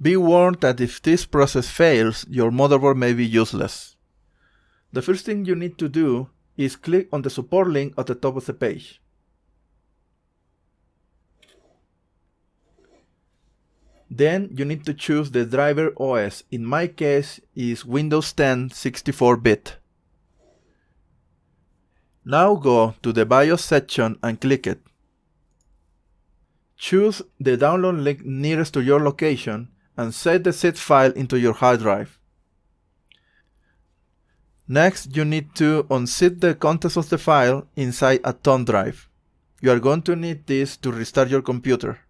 Be warned that if this process fails, your motherboard may be useless. The first thing you need to do is click on the support link at the top of the page. Then you need to choose the driver OS. In my case is Windows 10 64-bit. Now go to the BIOS section and click it. Choose the download link nearest to your location and set the zip file into your hard drive. Next, you need to unzip the contents of the file inside a thumb drive. You are going to need this to restart your computer.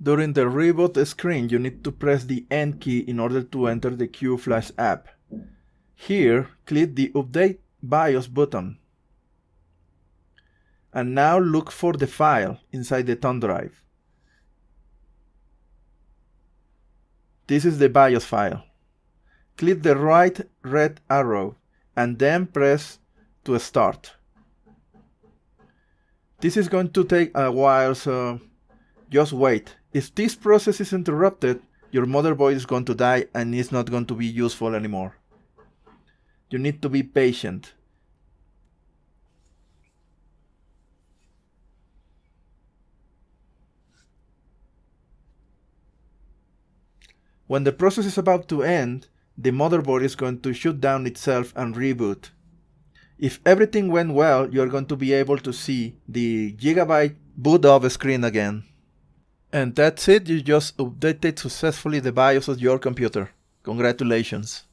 During the reboot screen, you need to press the End key in order to enter the QFlash app. Here, click the Update BIOS button. And now look for the file inside the thumb drive. This is the BIOS file. Click the right red arrow and then press to start. This is going to take a while, so just wait. If this process is interrupted, your motherboard is going to die and is not going to be useful anymore. You need to be patient. When the process is about to end, the motherboard is going to shut down itself and reboot. If everything went well, you're going to be able to see the Gigabyte boot off screen again. And that's it, you just updated successfully the BIOS of your computer. Congratulations.